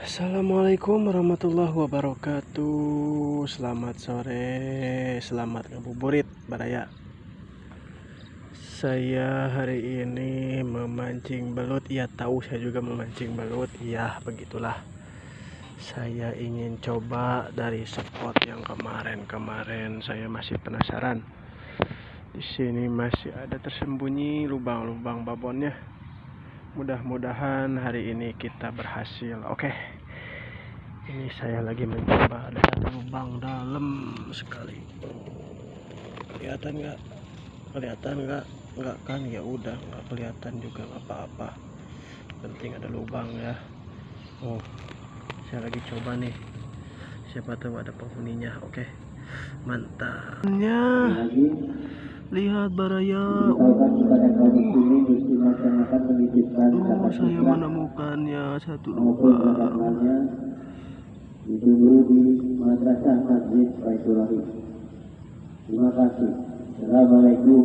Assalamualaikum warahmatullahi wabarakatuh. Selamat sore Selamat ngabuburit Baraya Saya hari ini memancing belut. Ya tahu saya juga memancing belut. Ya begitulah. Saya ingin coba dari spot yang kemarin-kemarin. Saya masih penasaran. Di sini masih ada tersembunyi lubang-lubang babonnya mudah-mudahan hari ini kita berhasil. Oke. Ini saya lagi mencoba ada lubang dalam sekali. Kelihatan nggak? Kelihatan nggak? Nggak kan? Ya udah nggak kelihatan juga apa-apa. Penting ada lubang ya. Oh saya lagi coba nih. Siapa tahu ada penghuninya. Oke. Mantap lihat baraya Oh, saya menemukannya satu lubang. Ditunggu di Madrasah Masjid Baitur Rahim. Terima kasih. Assalamualaikum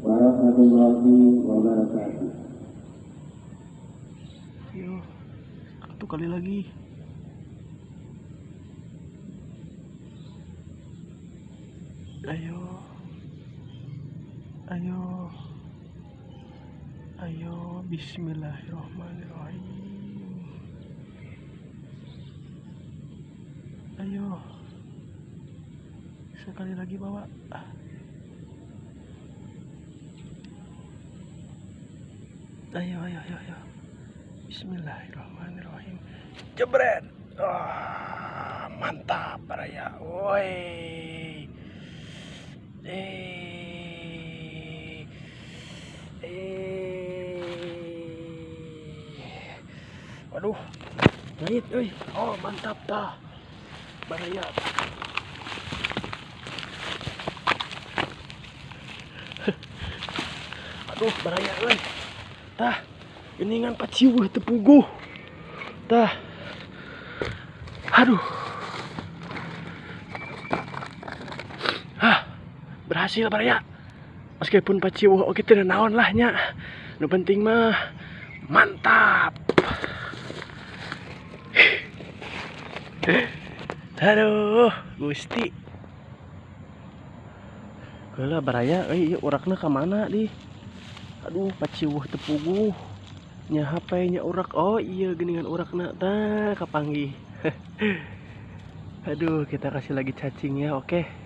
warahmatullahi wabarakatuh. Ayo, satu kali lagi. Ayo, ayo. Ayo, bismillahirrahmanirrahim. Ayo. Sekali lagi bawa. Ayo, ayo, ayo, ayo. Bismillahirrahmanirrahim. Jebret. Wah, mantap baraya. Woi. Waduh. Ngait euy. Oh, mantap tah. Baraya. Aduh, baraya euy. Tah. Geningan paciweuh teu puguh. Tah. Aduh. Hah. Berhasil baraya. Meskipun paciweuh oke teu naon lah nya. Nu penting mah mantap. Aduh, Gusti. Heula baraya euy ieu urakna ka mana di? Aduh, paciweuh teu puguh. Nya HP nya urak. Oh iya geningan urakna tah kapanggih. Aduh, kita kasih lagi cacing ya, oke.